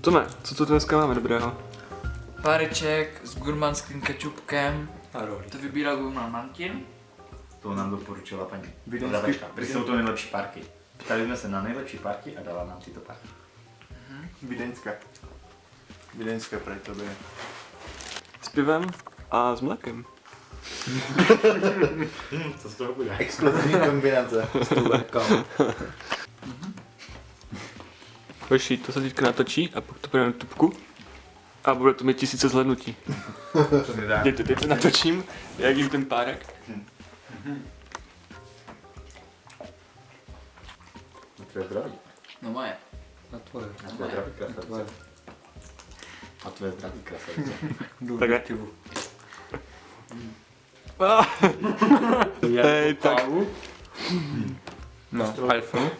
Tome, co tu dneska máme dobrého? Páreček s gurmanským kečupkem. A rohlík. To vybíral gurman Martin. To nám doporučila paní Vídeňský- prodavačka. Protože jsou to nejlepší parky. Ptali jsme se na nejlepší parky a dala nám tyto parky. Vídeňská. Vídeňská pro tobě. S pivem a s mlékem. Co z toho bude? Explozivní kombinace. Hoši, to se teďka natočí a pak to půjde na tubku. A bude to mít tisíce zhlednutí. Teď to natočím, jak jim ten párek. Na tvoje zdraví. No moje. Na tvoje. Na tvoje zdraví krasavice. A tvoje zdraví krasavice. Takhle. Ah. Hej, tak. No, iPhone.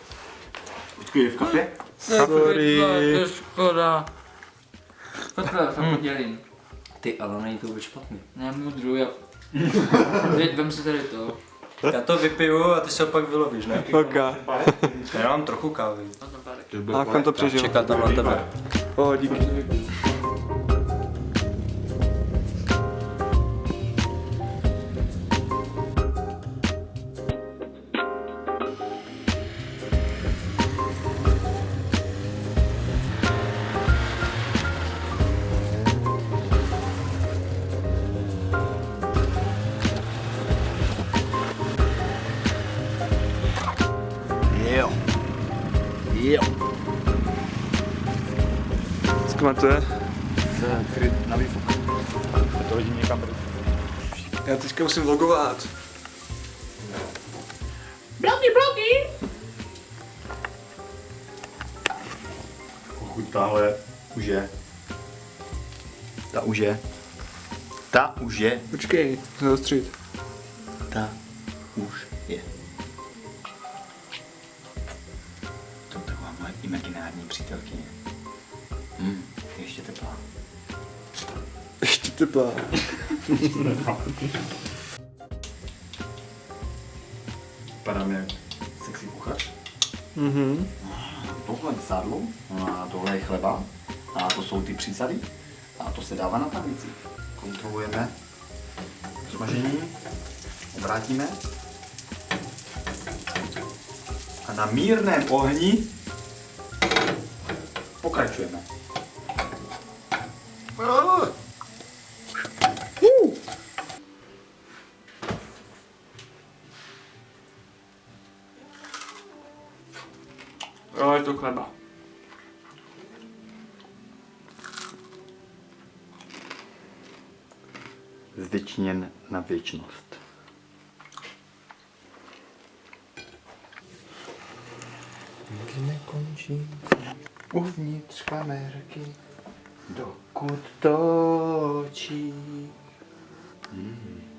Počkej, je v kapě? Sorry. To je škoda. Takhle, to podělím. Ty, ale není to vůbec špatný. Ne, můžu, já... Teď vem si tady to. Já to vypiju a ty se opak vylovíš, ne? Ok. Já mám trochu kávy. A on to přežil? Čekat tam na tebe. Oh, díky. Jo. Zkmatuje. Kryt na výfuk. A to hodím někam pryč. Já teďka musím vlogovat. Pokud tahle už je. Ta už je. Ta už je. Počkej, musím zaostřit. Ta už imaginární přítelkyně. Hm, ještě teplá. Ještě teplá. Padá mi jak sexy kuchař. Mhm. Tohle je sádlo, a tohle je chleba, a to jsou ty přísady, a to se dává na tablici. Kontrolujeme smažení, obrátíme a na mírném ohni pokračujeme. Jo, je to chleba. Zvětšněn na věčnost. Nikdy nekončí. Uvnitř kamerky, dokud točí. Hmm.